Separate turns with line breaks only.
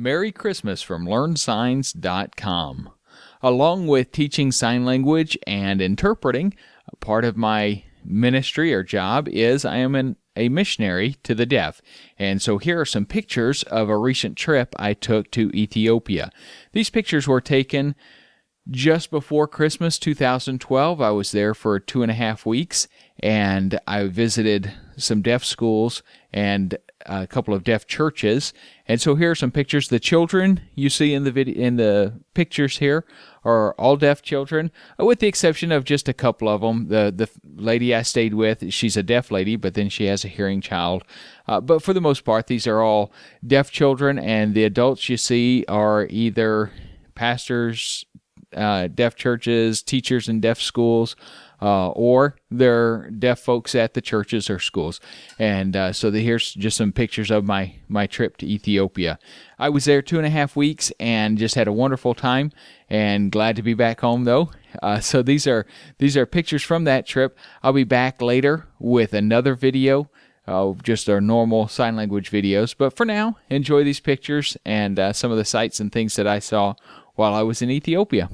Merry Christmas from LearnSigns.com. Along with teaching sign language and interpreting, part of my ministry or job is I am an, a missionary to the deaf. And so here are some pictures of a recent trip I took to Ethiopia. These pictures were taken just before Christmas 2012. I was there for two and a half weeks and I visited some deaf schools and a couple of deaf churches. And so here are some pictures. The children you see in the video in the pictures here are all deaf children, uh, with the exception of just a couple of them. The the lady I stayed with, she's a deaf lady, but then she has a hearing child. Uh, but for the most part, these are all deaf children, and the adults you see are either pastors, uh, deaf churches, teachers in deaf schools, uh, or they're deaf folks at the churches or schools. And uh, so the, here's just some pictures of my my trip to Ethiopia. I was there two and a half weeks and just had a wonderful time. And glad to be back home though. Uh, so these are these are pictures from that trip. I'll be back later with another video. Uh, just our normal sign language videos. But for now, enjoy these pictures and uh, some of the sights and things that I saw while I was in Ethiopia.